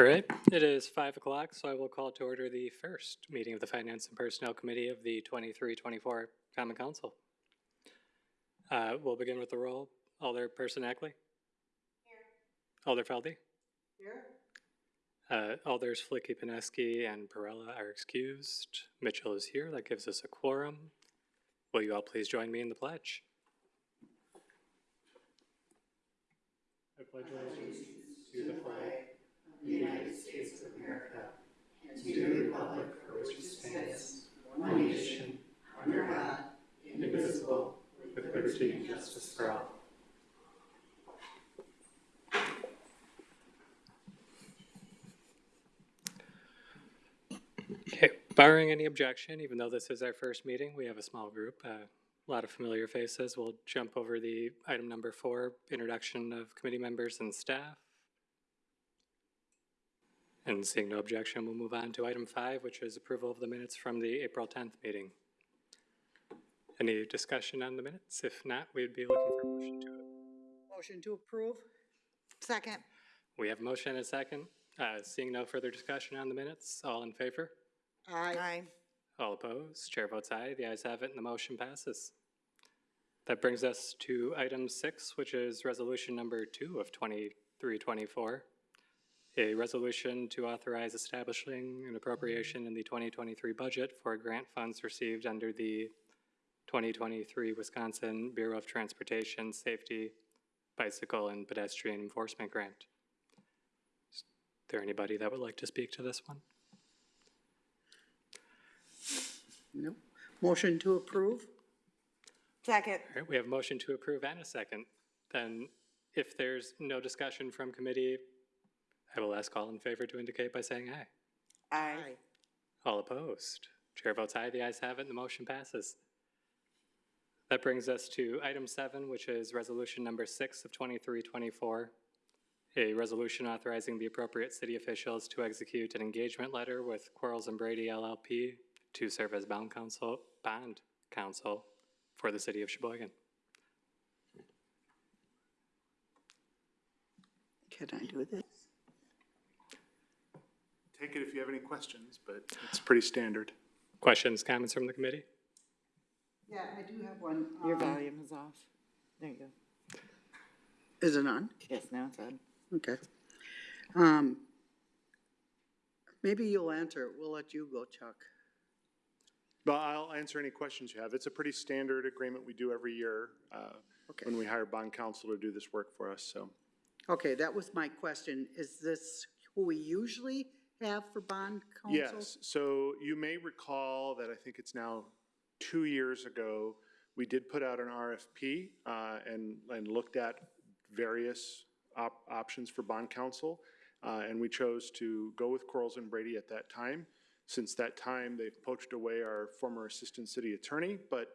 All right, it is five o'clock, so I will call to order the first meeting of the Finance and Personnel Committee of the 23-24 Common Council. Uh, we'll begin with the roll. Alderperson Ackley? Here. Alder Felde? Here. Uh, Alders Flicky, Pineski, and Perrella are excused. Mitchell is here. That gives us a quorum. Will you all please join me in the pledge? I pledge allegiance to the flag of the United States of America and to the republic for which it stands, one nation, under God, indivisible, with liberty and justice for all. Okay, barring any objection, even though this is our first meeting, we have a small group, a lot of familiar faces. We'll jump over the item number four, introduction of committee members and staff. And seeing no objection, we'll move on to item five, which is approval of the minutes from the April 10th meeting. Any discussion on the minutes? If not, we'd be looking for a motion to it. Motion to approve? Second. We have motion and a second. Uh, Seeing no further discussion on the minutes, all in favor? Aye. All opposed? Chair votes aye. The ayes have it and the motion passes. That brings us to item six, which is resolution number two of 2324. A resolution to authorize establishing an appropriation in the 2023 budget for grant funds received under the 2023 Wisconsin Bureau of Transportation Safety Bicycle and Pedestrian Enforcement Grant. Is there anybody that would like to speak to this one? Nope. Motion to approve? Second. All right, we have a motion to approve and a second. Then if there's no discussion from committee, I will ask all in favor to indicate by saying aye. Aye. All opposed? Chair votes aye, the ayes have it, and the motion passes. That brings us to item seven, which is resolution number six of 2324. A resolution authorizing the appropriate city officials to execute an engagement letter with Quarles and Brady LLP to serve as bond counsel, bond counsel for the city of Sheboygan. Can I do this? Take it if you have any questions, but it's pretty standard. Questions, comments from the committee? Yeah, I do have one. Your Um, volume is off. There you go. Is it on? Yes, now it's on. Okay. Um, maybe you'll answer it. We'll let you go, Chuck. But I'll answer any questions you have. It's a pretty standard agreement we do every year uh, Okay. when we hire bond counsel to do this work for us, so. Okay, that was my question. Is this who we usually have for bond counsel? Yes, so you may recall that I think it's now two years ago, we did put out an RFP uh, and, and looked at various op- options for bond counsel. uh, And we chose to go with Quarles and Brady at that time. Since that time, they've poached away our former assistant city attorney, but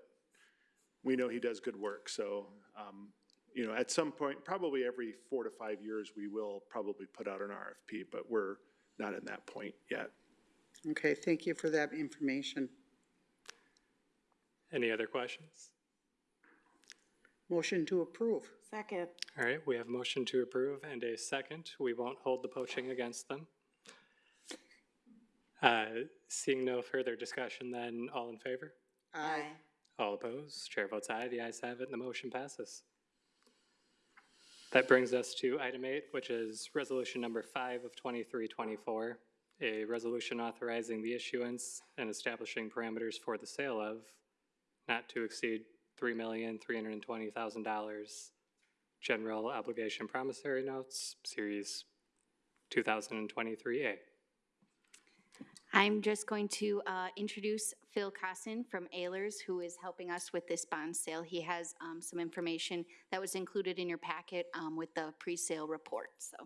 we know he does good work. So, um, you know, at some point, probably every four to five years, we will probably put out an RFP, but we're not in that point yet. Okay, thank you for that information. Any other questions? Motion to approve? Second. All right, we have a motion to approve and a second. We won't hold the poaching against them. Uh, Seeing no further discussion, then all in favor? Aye. All opposed? Chair votes aye. The ayes have it and the motion passes. That brings us to item eight, which is resolution number five of 2324, a resolution authorizing the issuance and establishing parameters for the sale of not to exceed $3,320,000 general obligation promissory notes, Series 2023A. I'm just going to uh, introduce Phil Cosson from Ehlers, who is helping us with this bond sale. He has um, some information that was included in your packet um, with the pre-sale report, so.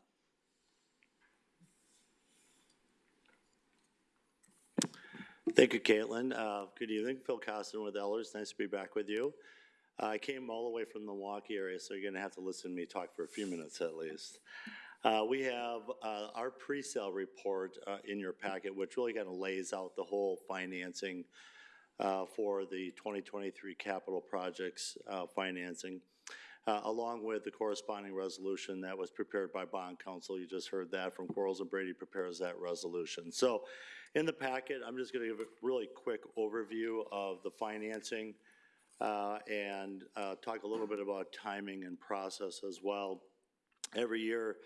Thank you, Caitlin. Uh, Good evening, Phil Cosson with Ehlers. Nice to be back with you. Uh, I came all the way from the Milwaukee area, so you're going to have to listen to me talk for a few minutes at least. Uh, We have uh, our pre-sale report uh, in your packet, which really kind of lays out the whole financing uh, for the 2023 capital projects uh, financing. uh, along with the corresponding resolution that was prepared by bond counsel. You just heard that from Quarles and Brady prepares that resolution. So in the packet, I'm just going to give a really quick overview of the financing and talk a little bit about timing and process as well. Every year,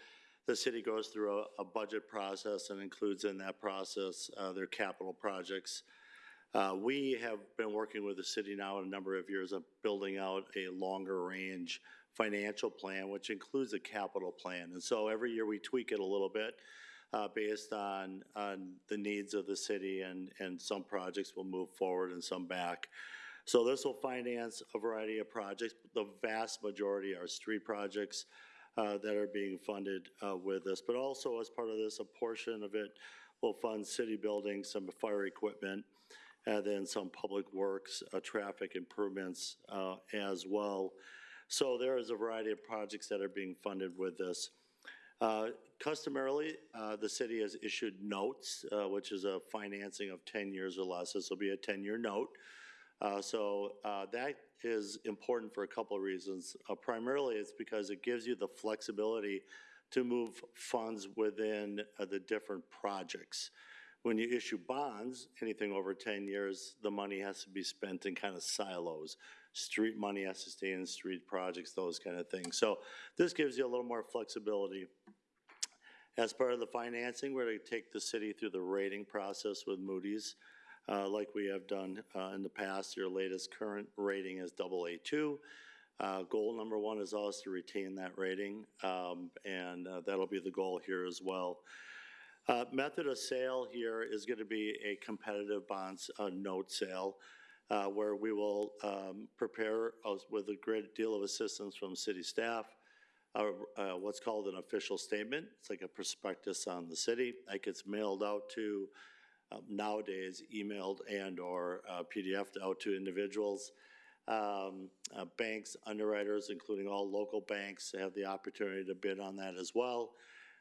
the city goes through a, a budget process and includes in that process uh, their capital projects. Uh, We have been working with the city now a number of years of building out a longer-range financial plan, which includes a capital plan. And so every year we tweak it a little bit uh, based on, on the needs of the city, and, and some projects will move forward and some back. So this will finance a variety of projects. The vast majority are street projects uh, that are being funded uh, with this. But also as part of this, a portion of it will fund city buildings, some fire equipment, and then some public works, uh, traffic improvements uh, as well. So there is a variety of projects that are being funded with this. Uh, Customarily, the city has issued notes, which is a financing of 10 years or less. This will be a 10-year note. Uh, So uh, that is important for a couple of reasons. Uh, Primarily, it's because it gives you the flexibility to move funds within uh, the different projects. When you issue bonds, anything over 10 years, the money has to be spent in kind of silos. Street money has to stay in street projects, those kind of things. So this gives you a little more flexibility. As part of the financing, we're going to take the city through the rating process with Moody's, uh, like we have done uh, in the past. Your latest current rating is double A2. Uh, Goal number one is always to retain that rating, um, and uh, that'll be the goal here as well. Uh, Method of sale here is going to be a competitive bonds uh, note sale, uh, where we will um, prepare us with a great deal of assistance from city staff, uh, uh, what's called an official statement. It's like a prospectus on the city. That gets mailed out to, um, nowadays, emailed and/or uh, PDF'd out to individuals. Um, uh, Banks, underwriters, including all local banks, have the opportunity to bid on that as well,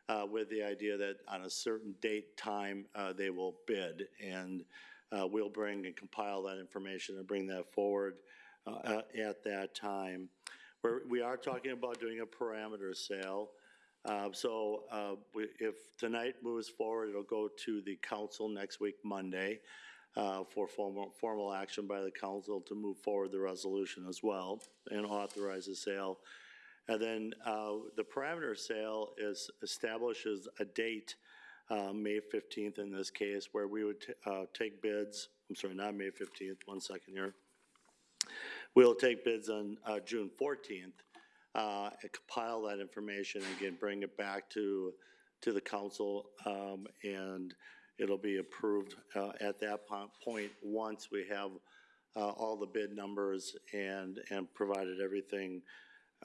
uh, with the idea that on a certain date, time, uh, they will bid. And uh, we'll bring and compile that information and bring that forward uh, at- at that time. We're, we are talking about doing a parameter sale. Uh, So uh, we- if tonight moves forward, it'll go to the council next week, Monday, uh, for formal, formal action by the council to move forward the resolution as well and authorize the sale. And then uh, the parameter sale is, establishes a date, uh, May 15th in this case, where we would t- uh, take bids, I'm sorry, not May 15th, one second here. We'll take bids on uh, June 14th, uh, compile that information, and again, bring it back to, to the council, um, and it'll be approved uh, at that po- point, once we have uh, all the bid numbers and, and provided everything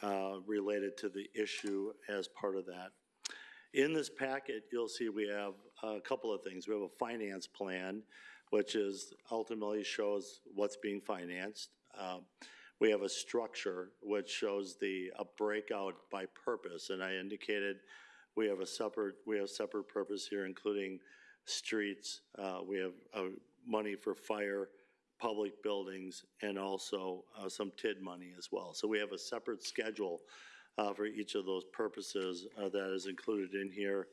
uh, related to the issue as part of that. In this packet, you'll see we have a couple of things. We have a finance plan, which is ultimately shows what's being financed. Um, We have a structure which shows the, a breakout by purpose, and I indicated we have a separate, we have separate purpose here, including streets, uh, we have, uh, money for fire, public buildings, and also, uh, some TID money as well. So we have a separate schedule, uh, for each of those purposes, uh, that is included in here.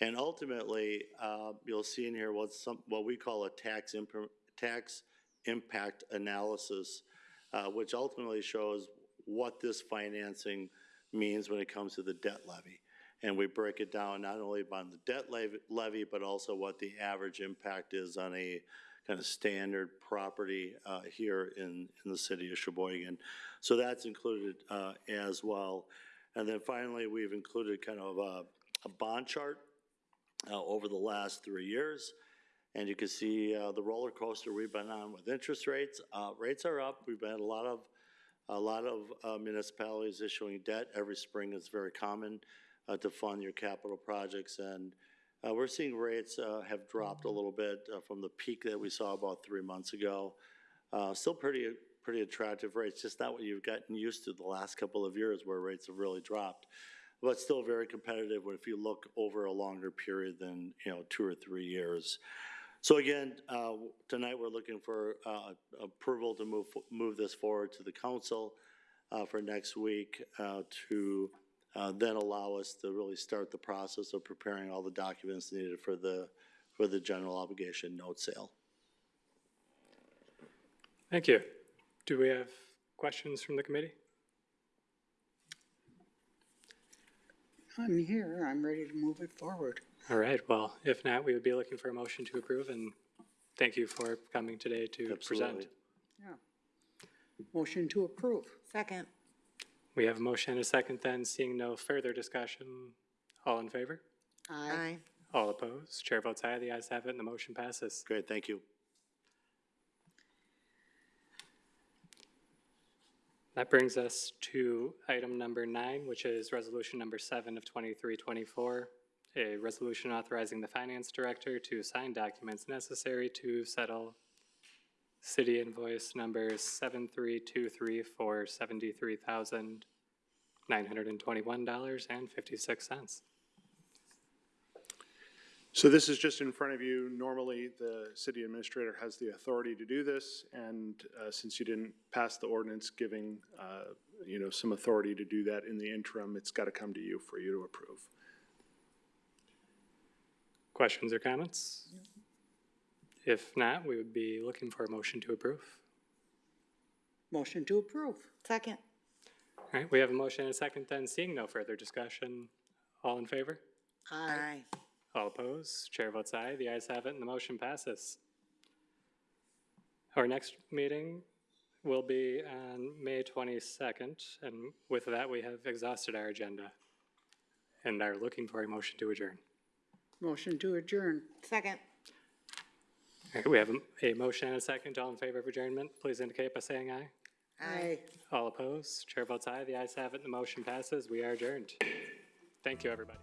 And ultimately, uh, you'll see in here what's some, what we call a tax imp- tax impact analysis, uh, which ultimately shows what this financing means when it comes to the debt levy. And we break it down not only on the debt levy, but also what the average impact is on a kind of standard property uh, here in, in the city of Sheboygan. So that's included uh, as well. And then finally, we've included kind of a, a bond chart uh, over the last three years. And you can see uh, the roller coaster we've been on with interest rates. Uh, Rates are up. We've had a lot of, a lot of uh, municipalities issuing debt. Every spring it's very common uh, to fund your capital projects. And uh, we're seeing rates uh, have dropped a little bit from the peak that we saw about three months ago. Still pretty, pretty attractive rates, just not what you've gotten used to the last couple of years where rates have really dropped. But still very competitive if you look over a longer period than, you know, two or three years. So again, uh, tonight we're looking for uh, approval to move, move this forward to the council. uh, for next week uh, to uh, then allow us to really start the process of preparing all the documents needed for the, for the general obligation note sale. Thank you. Do we have questions from the committee? I'm here, I'm ready to move it forward. All right, well, if not, we would be looking for a motion to approve, and thank you for coming today to present. Absolutely. Yeah. Motion to approve. Second. We have a motion and a second then, seeing no further discussion. All in favor? Aye. All opposed? Chair votes aye, the ayes have it, and the motion passes. Great, thank you. That brings us to item number nine, which is resolution number seven of twenty-three twenty-four. A resolution authorizing the finance director to sign documents necessary to settle city invoice number seven-three-two-three for seventy-three thousand nine hundred and twenty-one dollars and fifty-six cents. So this is just in front of you. Normally, the city administrator has the authority to do this, and uh, since you didn't pass the ordinance giving, uh, you know, some authority to do that in the interim, it's got to come to you for you to approve. Questions or comments? If not, we would be looking for a motion to approve. Motion to approve. Second. All right, we have a motion and a second then, seeing no further discussion. All in favor? Aye. All opposed? Chair votes aye. The ayes have it, and the motion passes. Our next meeting will be on May 22nd, and with that, we have exhausted our agenda and are looking for a motion to adjourn. Motion to adjourn. Second. All right, we have a- a motion and a second. All in favor of adjournment, please indicate by saying aye. Aye. All opposed? Chair votes aye. The ayes have it, the motion passes. We are adjourned. Thank you, everybody.